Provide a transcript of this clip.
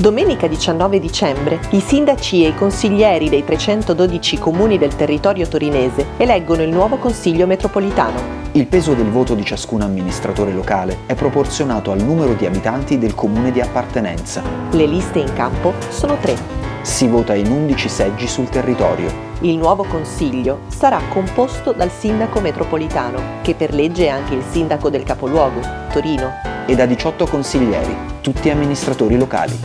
Domenica 19 dicembre i sindaci e i consiglieri dei 312 comuni del territorio torinese eleggono il nuovo Consiglio metropolitano. Il peso del voto di ciascun amministratore locale è proporzionato al numero di abitanti del comune di appartenenza. Le liste in campo sono tre. Si vota in 11 seggi sul territorio. Il nuovo Consiglio sarà composto dal sindaco metropolitano, che per legge è anche il sindaco del capoluogo, Torino, e da 18 consiglieri, tutti amministratori locali.